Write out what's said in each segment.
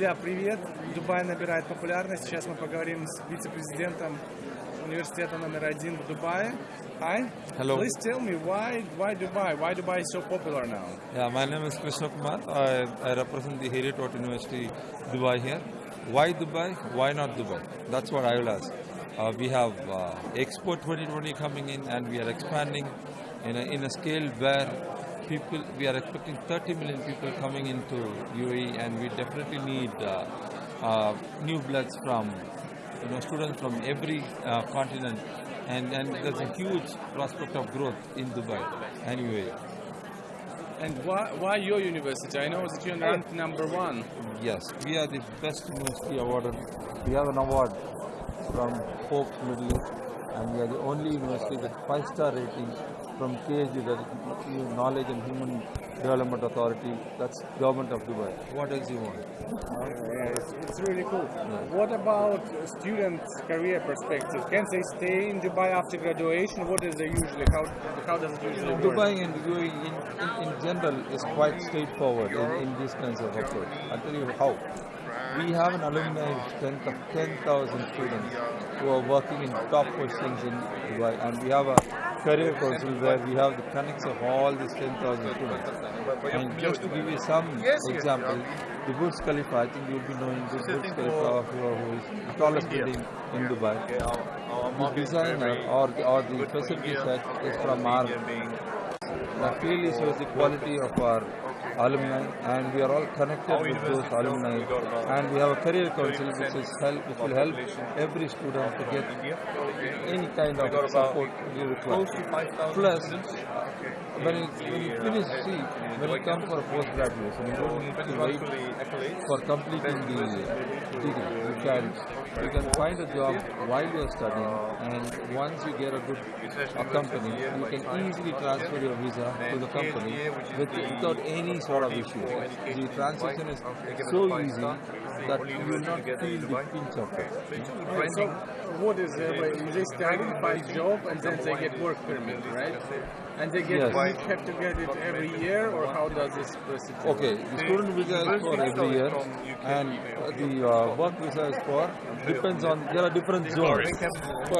Друзья, привет! Дубай набирает популярность. Сейчас мы поговорим с вице-президентом университета номер один в Дубае. Hi. Hello. Please tell me why why Dubai? Why Dubai is so popular now? Yeah, my name is Krishna Kumar. I, I represent the Heriot University, Dubai here. Why Dubai? Why not Dubai? That's what I will ask. Uh, we have uh, Expo 2020 coming in and we are expanding in a, in a scale where people, we are expecting 30 million people coming into UAE and we definitely need uh, uh, new bloods from, you know, students from every uh, continent and, and there's a huge prospect of growth in Dubai and UAE. And why why your university? I know that you're ranked number one. Yes, we are the best university awarded. We have an award from Forbes Middle East, and we are the only university with five-star rating from KSD, that is Knowledge and Human Development Authority. That's government of Dubai. What else you want? Yeah, it's, it's really cool. What about student career perspective? Can they stay in Dubai after graduation? What is the usually how how does it usually work? Dubai and UAE in, in, in general is quite straightforward in, in these kinds of approach. I'll tell you how. We have an alumni strength of 10,000 students who are working in top positions in Dubai and we have a career council where we have the connects of all these 10,000 students. And just to give you some example, the Burj Khalifa, I think you'll be knowing the Burj Khalifa who, who is the tallest building in Dubai. The designer or the, or the facility set is from our that clearly shows the quality of our alumni and we are all connected with those alumni. and we have a career council which is help which will help every student to get any kind of support we require. Plus when you, when you finish see when you come for a post graduation you don't need to wait for completing the degree. You can you can find a job while you are studying and once you get a good a company you can easily transfer your visa to the company with, without any sort of issue. The transition is so easy that you will not feel the pinch of it. Right, so what is uh, it? Like, they study, find job, and then they get work permit, right? And they get Yes. you have to get it every year, or how does this procedure? work? Okay, the student visa is for every year and the uh, work visa is for, depends on, there are different zones.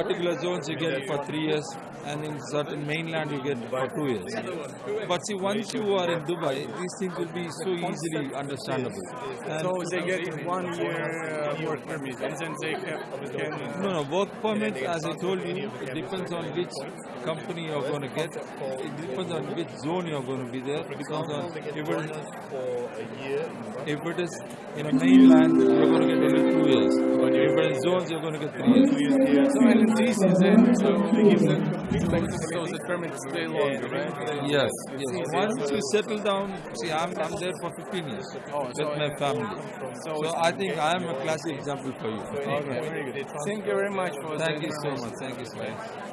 Particular zones you get for three years and in certain mainland you get for two years. But see, once you are in Dubai, these things will be so easily understandable. And So they get one year uh, work permit, and then they have can No, no, work permit, as I told you, it depends on which company you're going to get. It depends on which zone you're going to be there. It depends on if it is, if it is in a mainland, you're going to get only two years. But if it is zones, you're going to get three years. So and this is then so they give them so the permit stay longer, right? Yes, yes. Once you settle down, see, I'm, I'm there for 15 years oh, with my family. So I think I am a classic example for you. Okay. Thank you very much for Thank you so much. Thank you so much.